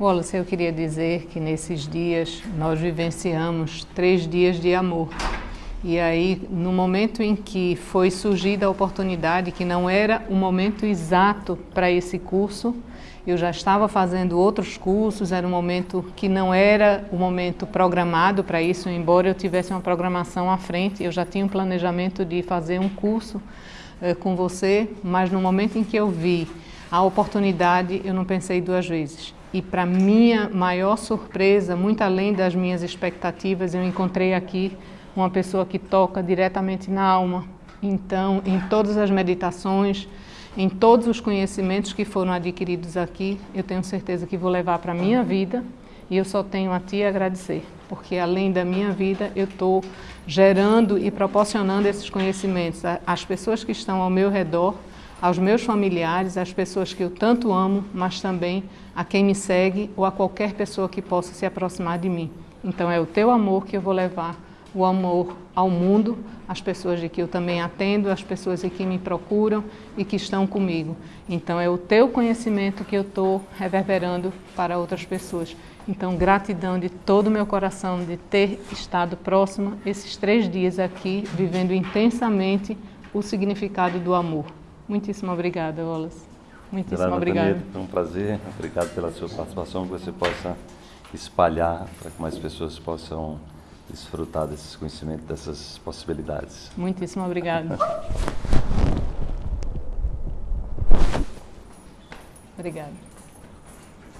Wallace, eu queria dizer que nesses dias nós vivenciamos três dias de amor. E aí, no momento em que foi surgida a oportunidade, que não era o momento exato para esse curso, eu já estava fazendo outros cursos, era um momento que não era o momento programado para isso, embora eu tivesse uma programação à frente, eu já tinha um planejamento de fazer um curso eh, com você, mas no momento em que eu vi a oportunidade, eu não pensei duas vezes. E para minha maior surpresa, muito além das minhas expectativas, eu encontrei aqui uma pessoa que toca diretamente na alma. Então, em todas as meditações, em todos os conhecimentos que foram adquiridos aqui, eu tenho certeza que vou levar para a minha vida e eu só tenho a Ti agradecer, porque além da minha vida, eu estou gerando e proporcionando esses conhecimentos às pessoas que estão ao meu redor, aos meus familiares, às pessoas que eu tanto amo, mas também a quem me segue ou a qualquer pessoa que possa se aproximar de mim. Então é o Teu amor que eu vou levar o amor ao mundo, às pessoas de que eu também atendo, às pessoas que me procuram e que estão comigo. Então é o teu conhecimento que eu estou reverberando para outras pessoas. Então gratidão de todo o meu coração de ter estado próxima esses três dias aqui, vivendo intensamente o significado do amor. Muitíssimo obrigada, Wallace. Muitíssimo obrigada. Foi um prazer. Obrigado pela sua participação, que você possa espalhar para que mais pessoas possam desfrutar desses conhecimentos, dessas possibilidades. Muitíssimo obrigada. Obrigada.